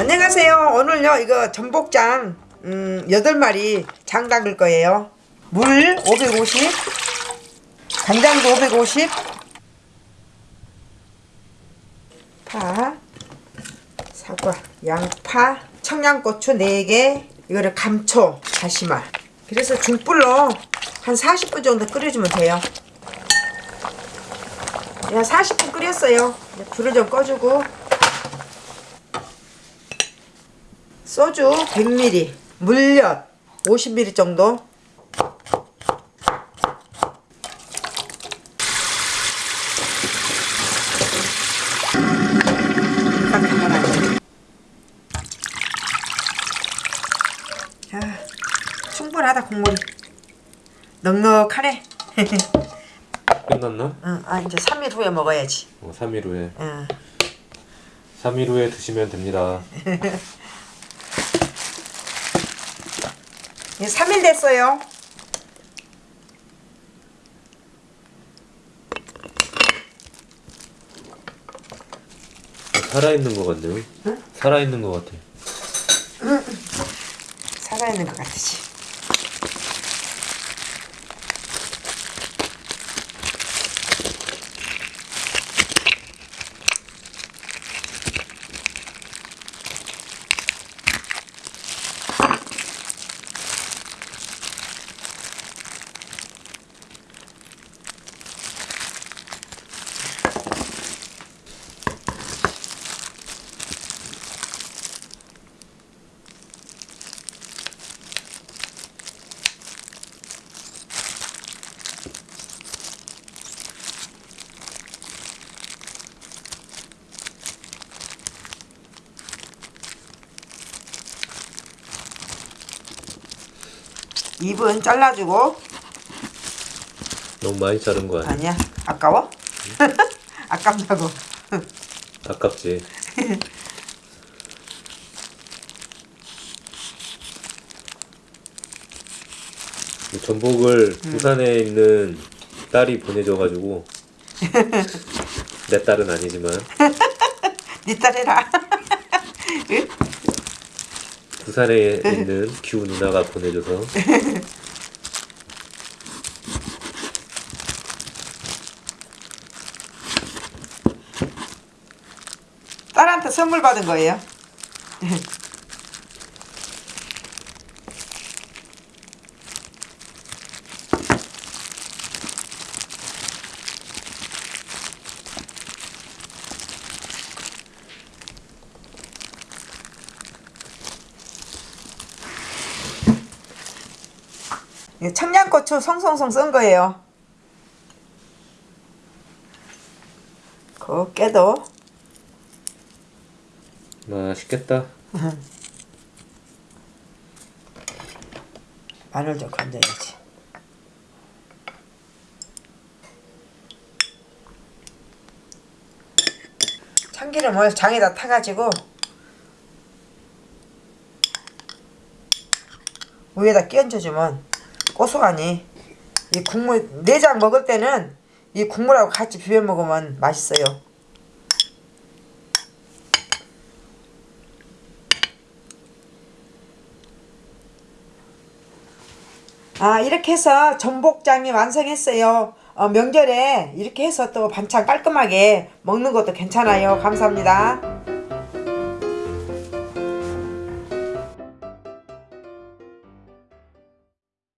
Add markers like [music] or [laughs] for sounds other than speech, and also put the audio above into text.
안녕하세요. 오늘요 이거 전복장 음, 8마리 장 담글 거예요. 물 550 간장도 550 파 사과 양파 청양고추 4개 이거를 감초 다시마. 그래서 중불로 한 40분 정도 끓여주면 돼요. 그냥 40분 끓였어요. 불을 좀 꺼주고 소주 100ml 물엿 50ml 정도. 자, 충분하다 국물이. 넉넉하네. [laughs] 끝났나? 응, 아 이제 3일 후에 먹어야지. 어, 3일 후에. 응. 3일 후에 드시면 됩니다 [laughs] 이제 3일 됐어요. 살아있는 것 같네요. 살아있는 것 같아. 살아있는 것 같으지 입은 잘라주고. 너무 많이 자른 거 아니야? 아니야. 아까워? [laughs] 아깝다고. 아깝지. 이 전복을 부산에 있는 딸이 보내줘가지고. [laughs] 내 딸은 아니지만. [laughs] 니딸 해라. 응? 부산에 있는 규 누나가 보내줘서. 딸한테 선물 받은 거예요 [laughs] 청양고추 송송송 쓴 거예요. 곱게도 맛있겠다 [laughs] 마늘 좀 건져야지. 참기름을 장에다 타가지고 위에다 끼얹어주면 고소하니 이 국물 내장 먹을 때는 이 국물하고 같이 비벼 먹으면 맛있어요. 아 이렇게 해서 전복장이 완성했어요. 어, 명절에 이렇게 해서 또 반찬 깔끔하게 먹는 것도 괜찮아요. 감사합니다.